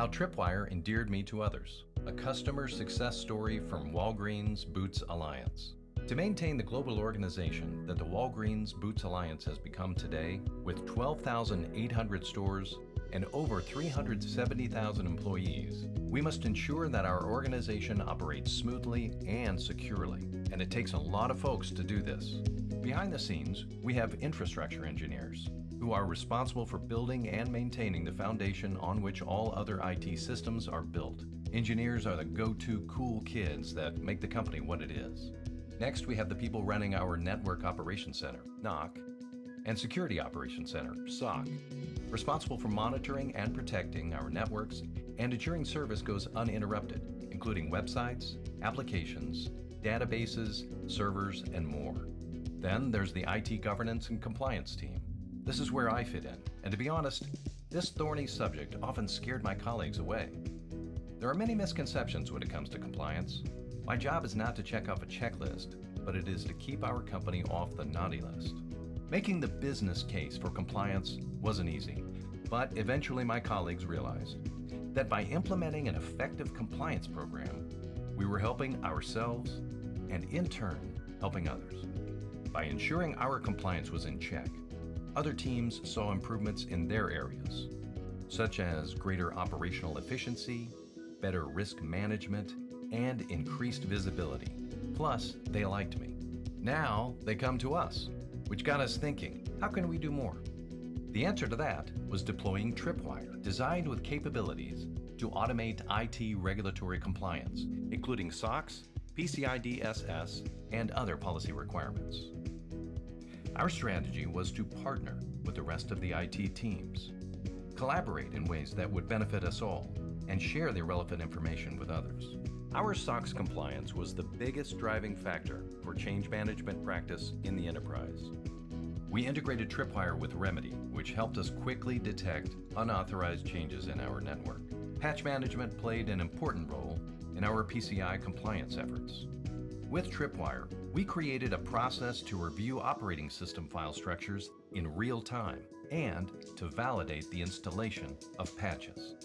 How Tripwire endeared me to others. A customer success story from Walgreens Boots Alliance. To maintain the global organization that the Walgreens Boots Alliance has become today, with 12,800 stores and over 370,000 employees, we must ensure that our organization operates smoothly and securely, and it takes a lot of folks to do this. Behind the scenes, we have infrastructure engineers who are responsible for building and maintaining the foundation on which all other IT systems are built. Engineers are the go-to cool kids that make the company what it is. Next, we have the people running our Network Operations Center, NOC, and Security Operations Center, SOC, responsible for monitoring and protecting our networks and ensuring service goes uninterrupted, including websites, applications, databases, servers, and more. Then there's the IT governance and compliance team. This is where I fit in, and to be honest, this thorny subject often scared my colleagues away. There are many misconceptions when it comes to compliance. My job is not to check off a checklist, but it is to keep our company off the naughty list. Making the business case for compliance wasn't easy, but eventually my colleagues realized that by implementing an effective compliance program, we were helping ourselves and in turn, helping others. By ensuring our compliance was in check, other teams saw improvements in their areas, such as greater operational efficiency, better risk management, and increased visibility. Plus, they liked me. Now, they come to us, which got us thinking, how can we do more? The answer to that was deploying Tripwire, designed with capabilities to automate IT regulatory compliance, including SOX, PCI DSS, and other policy requirements. Our strategy was to partner with the rest of the IT teams, collaborate in ways that would benefit us all, and share the relevant information with others. Our SOX compliance was the biggest driving factor for change management practice in the enterprise. We integrated Tripwire with Remedy, which helped us quickly detect unauthorized changes in our network. Patch management played an important role in our PCI compliance efforts. With Tripwire, we created a process to review operating system file structures in real time and to validate the installation of patches.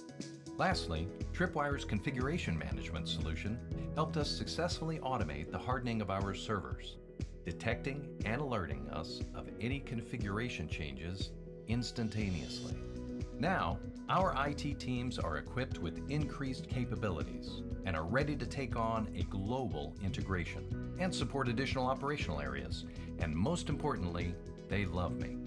Lastly, Tripwire's configuration management solution helped us successfully automate the hardening of our servers, detecting and alerting us of any configuration changes instantaneously. Now, our IT teams are equipped with increased capabilities and are ready to take on a global integration and support additional operational areas. And most importantly, they love me.